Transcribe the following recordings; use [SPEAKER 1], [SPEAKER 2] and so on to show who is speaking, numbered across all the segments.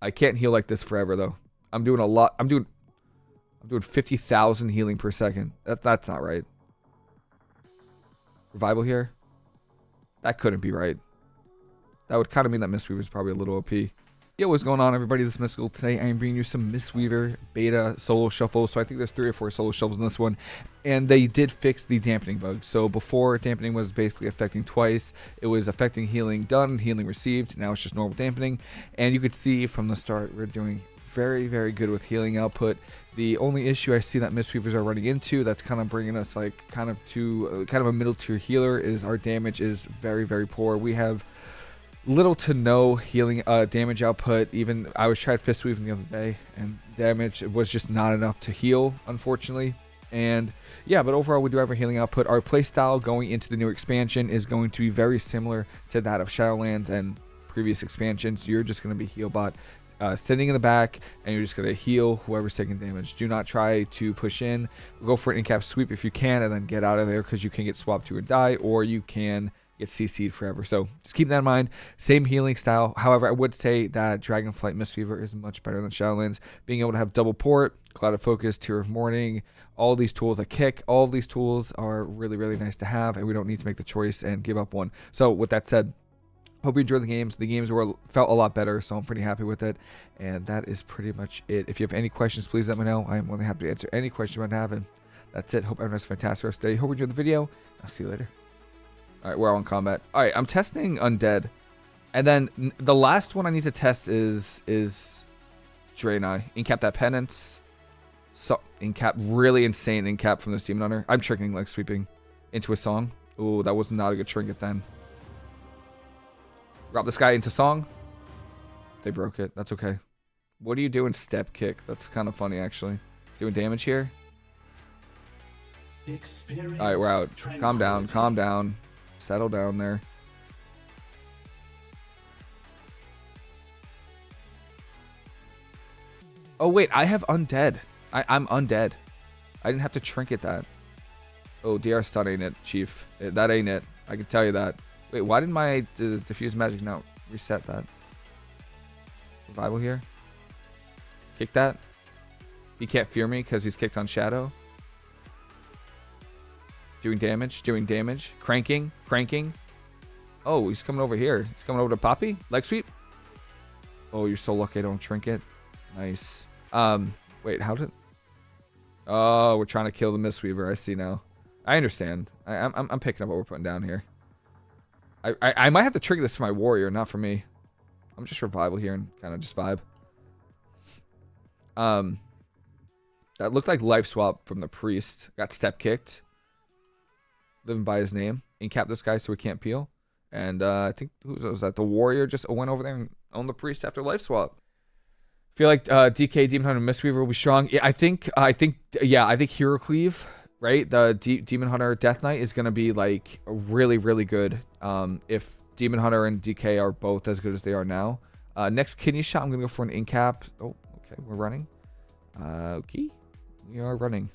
[SPEAKER 1] I can't heal like this forever though. I'm doing a lot. I'm doing I'm doing 50,000 healing per second. That, that's not right. Revival here? That couldn't be right. That would kind of mean that Mistweaver is probably a little OP. Yo, what's going on everybody? This is Mystical. Today I am bringing you some Mistweaver beta solo shuffle. So I think there's three or four solo shuffles in this one. And they did fix the dampening bug. So before dampening was basically affecting twice. It was affecting healing done, healing received. Now it's just normal dampening. And you could see from the start we're doing very, very good with healing output. The only issue I see that Mistweavers are running into that's kind of bringing us like kind of to uh, kind of a middle tier healer is our damage is very, very poor. We have little to no healing uh, damage output. Even I was tried fist weaving the other day, and damage was just not enough to heal, unfortunately. And yeah, but overall we do have a healing output. Our playstyle going into the new expansion is going to be very similar to that of Shadowlands and previous expansions. You're just going to be healbot uh, sitting in the back and you're just going to heal whoever's taking damage. Do not try to push in. Go for an in-cap sweep if you can and then get out of there because you can get swapped to a die or you can get CC'd forever. So just keep that in mind. Same healing style. However, I would say that Dragonflight Mistweaver is much better than Shadowlands. Being able to have double port, Cloud of Focus, Tear of Morning, all these tools, a kick, all these tools are really, really nice to have, and we don't need to make the choice and give up one. So with that said, Hope you enjoyed the games. The games were felt a lot better, so I'm pretty happy with it. And that is pretty much it. If you have any questions, please let me know. I am than happy to answer any questions you might have. And that's it. Hope everyone has a fantastic rest of the day. Hope you enjoyed the video. I'll see you later. All right, we're all in combat. All right, I'm testing Undead. And then the last one I need to test is is Draenei. Incap that penance. So incap really insane incap from this demon hunter. I'm tricking like sweeping into a song. Oh, that was not a good trinket then. Drop this guy into song. They broke it. That's okay. What are you doing step kick? That's kind of funny, actually. Doing damage here? Alright, we're out. Calm down. Calm down. Settle down there. Oh, wait. I have undead. I, I'm undead. I didn't have to trinket that. Oh, DR stun ain't it, Chief. Eh, that ain't it. I can tell you that. Wait, why did my diffuse magic now reset that? Revival here. Kick that. He can't fear me because he's kicked on Shadow. Doing damage, doing damage. Cranking, cranking. Oh, he's coming over here. He's coming over to Poppy. Leg sweep. Oh, you're so lucky I don't trinket. Nice. Um, wait, how did... Oh, we're trying to kill the Mistweaver. I see now. I understand. I, I'm, I'm picking up what we're putting down here. I, I, I might have to trigger this for my warrior, not for me. I'm just revival here and kind of just vibe. Um, that looked like life swap from the priest. Got step kicked. Living by his name. Incap this guy so he can't peel. And uh, I think who was that? The warrior just went over there and owned the priest after life swap. Feel like uh, DK Demon Hunter Mistweaver will be strong. Yeah, I think I think yeah I think Hero Cleave right? The D Demon Hunter Death Knight is to be like really, really good. Um, if Demon Hunter and DK are both as good as they are now. Uh, next kidney shot, I'm to go for an incap. Oh, okay, we're running. Uh, okay, we are running.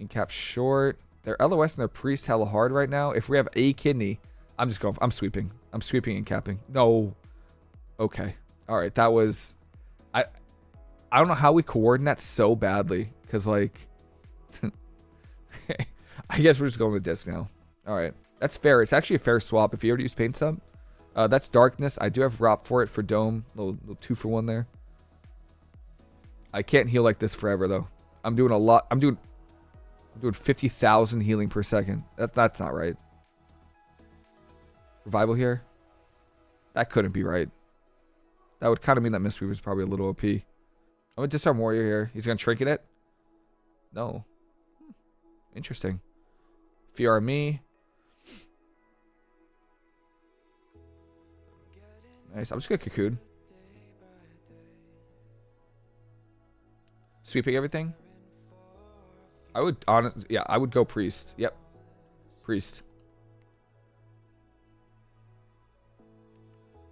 [SPEAKER 1] Incap short. Their LOS and their priest hella hard right now. If we have a kidney, I'm just going. I'm sweeping. I'm sweeping and capping. No. Okay. All right. That was. I. I don't know how we coordinate so badly because like I guess we're just going with disc now. All right. That's fair. It's actually a fair swap. If you already use Pain Sup, uh, that's Darkness. I do have Rop for it for Dome. Little, little two for one there. I can't heal like this forever, though. I'm doing a lot. I'm doing doing 50,000 healing per second. That, that's not right. Revival here? That couldn't be right. That would kind of mean that Mistweaver is probably a little OP. I'm going to disarm Warrior here. He's going to trinket it? No. Interesting. Fear me. Nice. I'm just gonna cocoon. Sweeping everything. I would on yeah, I would go priest. Yep. Priest.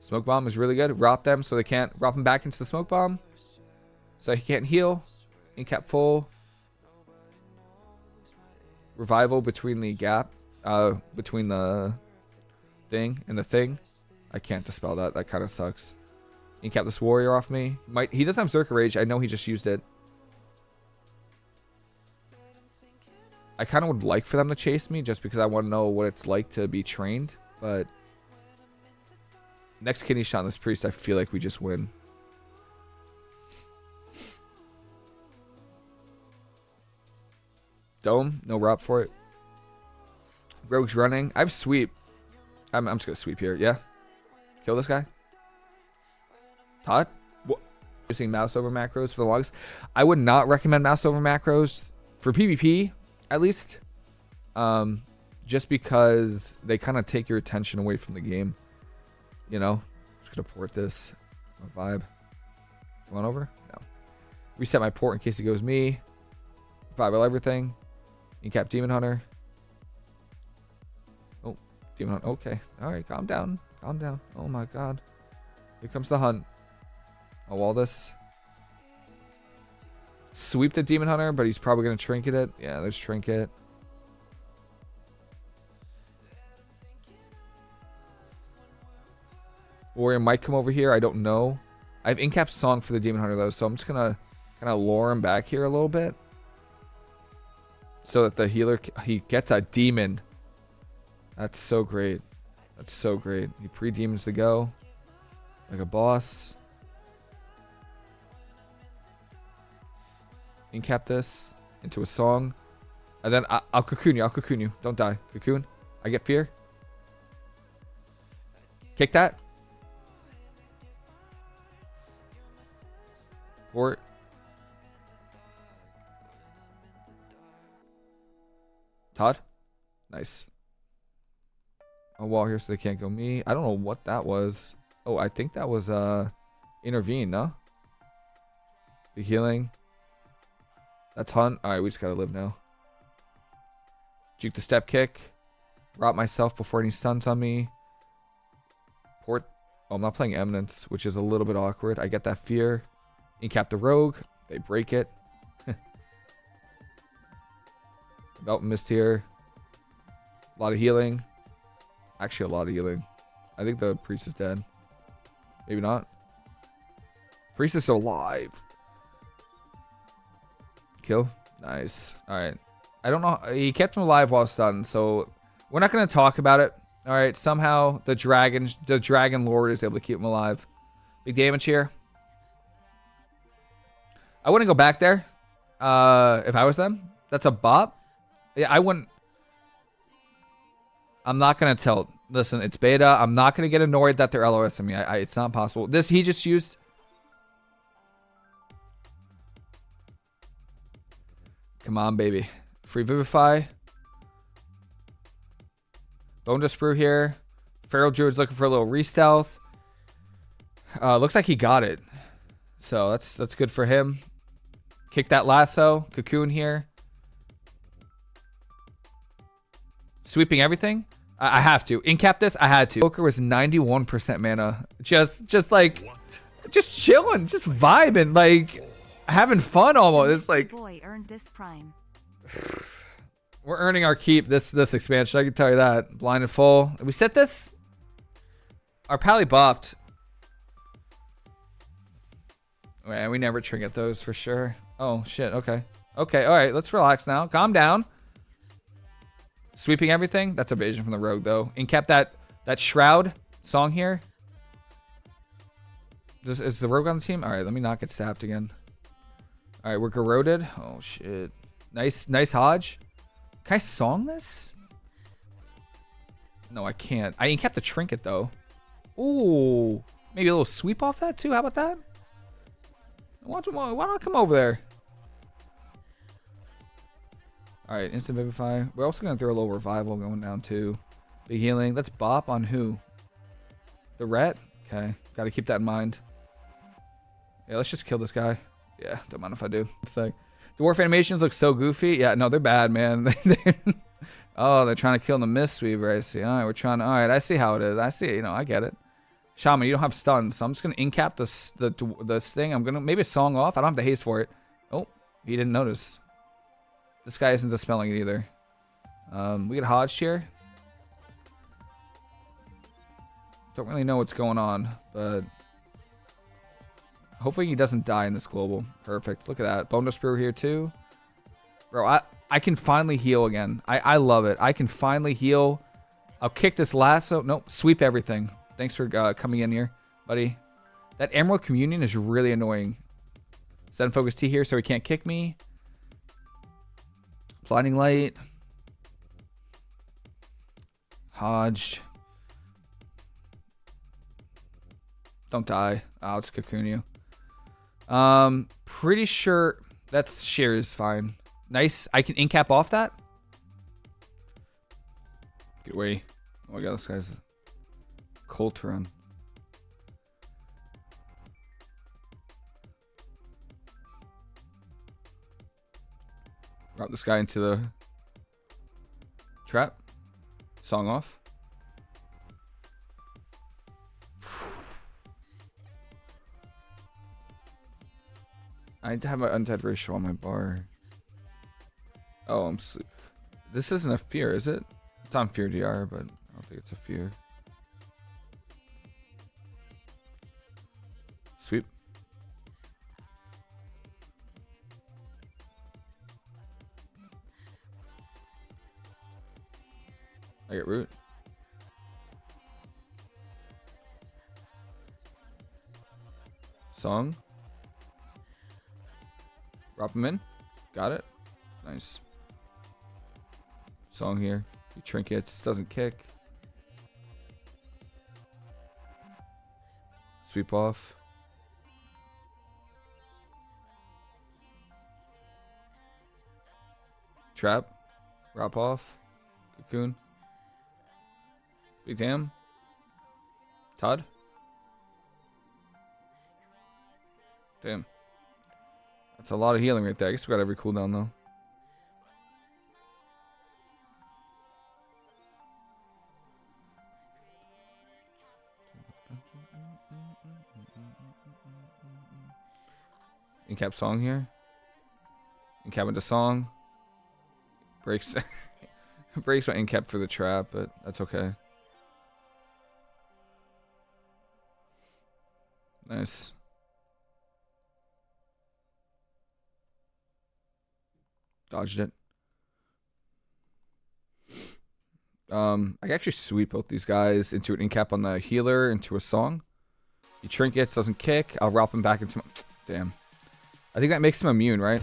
[SPEAKER 1] Smoke bomb is really good. Rop them so they can't rop them back into the smoke bomb. So he can't heal. Incap full revival between the gap, uh, between the thing and the thing. I can't dispel that. That kind of sucks. Incap this warrior off me. Might he doesn't have Zerka Rage. I know he just used it. I kind of would like for them to chase me just because I want to know what it's like to be trained. But next kidney shot on this priest, I feel like we just win. Dome, no rob for it. Rogue's running. I have sweep. I'm, I'm just gonna sweep here. Yeah. Kill this guy. Todd? What? Using mouse over macros for the logs. I would not recommend mouse over macros for PvP, at least. Um, just because they kind of take your attention away from the game. You know? Just gonna port this. My vibe. Come on over? No. Reset my port in case it goes me. Vibe everything. Incap Demon Hunter. Oh, Demon Hunter. Okay. Alright, calm down. Calm down. Oh my god. Here comes the hunt. I'll wall this. Sweep the Demon Hunter, but he's probably going to Trinket it. Yeah, there's Trinket. Warrior might come over here. I don't know. I have Incap's song for the Demon Hunter, though, so I'm just going to kind of lure him back here a little bit. So that the healer, he gets a demon. That's so great. That's so great. He pre-demons to go. Like a boss. Incap this into a song. And then I will cocoon you. I'll cocoon you. Don't die. Cocoon. I get fear. Kick that. Port. Todd? Nice. A wall here so they can't go me. I don't know what that was. Oh, I think that was uh intervene, no? The healing. That's hunt. Alright, we just gotta live now. Juke the step kick. Rot myself before any stuns on me. Port. Oh, I'm not playing Eminence, which is a little bit awkward. I get that fear. Incap the rogue. They break it. Oh, missed here. A lot of healing. Actually, a lot of healing. I think the priest is dead. Maybe not. Priest is still alive. Kill. Nice. All right. I don't know. He kept him alive while stunned, so we're not going to talk about it. All right. Somehow the dragon, the dragon lord is able to keep him alive. Big damage here. I wouldn't go back there uh, if I was them. That's a bop. Yeah, I wouldn't. I'm not gonna tell. Listen, it's beta. I'm not gonna get annoyed that they're LOSing me. I, I, it's not possible. This he just used. Come on, baby. Free Vivify. Bone Dust Brew here. Feral Druid's looking for a little re-stealth. Uh, looks like he got it. So that's that's good for him. Kick that lasso. Cocoon here. Sweeping everything? I, I have to. Incap this? I had to. Poker was 91% mana. Just, just like, just chilling, just vibing, like having fun almost. It's like, boy earned this prime. We're earning our keep this this expansion. I can tell you that. Blind and full. we set this. Our pally bopped. Man, we never trinket those for sure. Oh shit. Okay. Okay. All right. Let's relax now. Calm down. Sweeping everything? That's evasion from the rogue, though. And kept that that shroud song here. This, is the rogue on the team? All right, let me not get sapped again. All right, we're corroded. Oh shit. Nice, nice Hodge. Can I song this? No, I can't. I ain't kept the trinket though. Ooh, maybe a little sweep off that too. How about that? Why don't, why don't I come over there? Alright, instant vivify. We're also to throw a little revival going down too. Big healing. Let's bop on who? The ret? Okay. Got to keep that in mind. Yeah, let's just kill this guy. Yeah, don't mind if I do. It's like, dwarf animations look so goofy. Yeah, no, they're bad, man. oh, they're trying to kill the Mistweaver. I see. All right, we're trying to. All right, I see how it is. I see. You know, I get it. Shaman, you don't have stun, so I'm just gonna incap this the this thing. I'm gonna maybe song off. I don't have the haste for it. Oh, he didn't notice. This guy isn't dispelling it either. Um, we get Hodge here. Don't really know what's going on, but Hopefully he doesn't die in this global. Perfect. Look at that. Bone Dust Brewer here too. Bro, I, I can finally heal again. I, I love it. I can finally heal. I'll kick this lasso. Nope. Sweep everything. Thanks for uh, coming in here, buddy. That Emerald Communion is really annoying. Thunder Focus Tea here so he can't kick me. Blinding Light. Hodged. Don't die. I'll just cocoon you. Um, pretty sure that's sheer is fine. Nice. I can incap off that. Get away. Oh my god, this guy's cold to run. Drop this guy into the trap. Song off. I need to have my undead ratio on my bar. Oh, I'm. This isn't a fear, is it? It's on fear DR, but I don't think it's a fear. Sweep. I get root. Song. Drop him in. Got it. Nice. Song here. He trinkets. Doesn't kick. Sweep off. Trap. Wrap off. Cocoon. Big damn. Todd. Damn. That's a lot of healing right there. I guess we got every cooldown though. Incap song here. Incap into song. Breaks breaks my incap for the trap, but that's okay. Nice. Dodged it. Um, I actually sweep both these guys into an incap on the healer, into a song. He trinkets, doesn't kick. I'll wrap him back into my... Damn. I think that makes him immune, right?